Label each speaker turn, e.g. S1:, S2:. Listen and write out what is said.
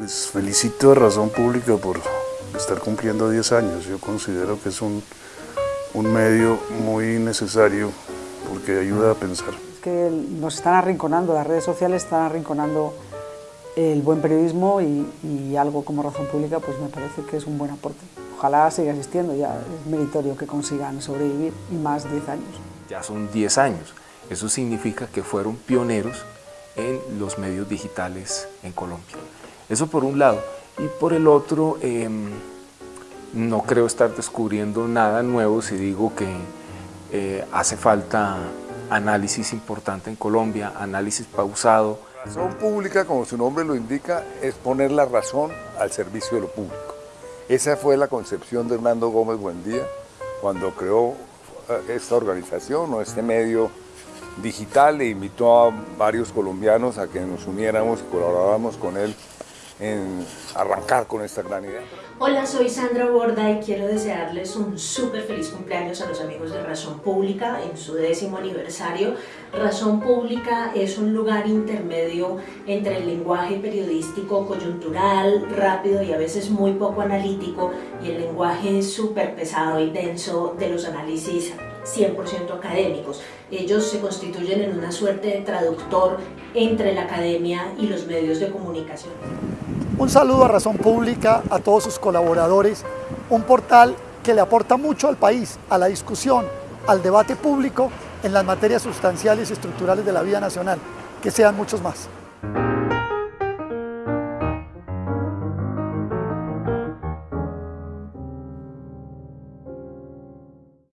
S1: Pues felicito a Razón Pública por estar cumpliendo 10 años. Yo considero que es un, un medio muy necesario porque ayuda a pensar.
S2: Es que nos están arrinconando, las redes sociales están arrinconando el buen periodismo y, y, algo como Razón Pública pues me parece que es un buen aporte. Ojalá siga existiendo, ya es meritorio que consigan sobrevivir y más 10 años.
S3: Ya son 10 años, eso significa que fueron pioneros en los medios digitales en Colombia. Eso por un lado. Y por el otro, eh, no creo estar descubriendo nada nuevo si digo que eh, hace falta análisis importante en Colombia, análisis pausado.
S4: Razón pública, como su nombre lo indica, es poner la razón al servicio de lo público. Esa fue la concepción de Hernando Gómez Buendía cuando creó eh, esta organización o este medio digital e invitó a varios colombianos a que nos uniéramos y colaboráramos con él en arrancar con esta gran idea.
S5: Hola, soy Sandra Borda y quiero desearles un súper feliz cumpleaños a los amigos de Razón Pública en su décimo aniversario. Razón Pública es un lugar intermedio entre el lenguaje periodístico coyuntural, rápido y a veces muy poco analítico y el lenguaje súper pesado y denso de los análisis 100% académicos. Ellos se constituyen en una suerte de traductor entre la academia y los medios de comunicación.
S6: Un saludo a Razón Pública, a todos sus colaboradores, un portal que le aporta mucho al país, a la discusión, al debate público en las materias sustanciales y estructurales de la vida nacional. Que sean muchos más.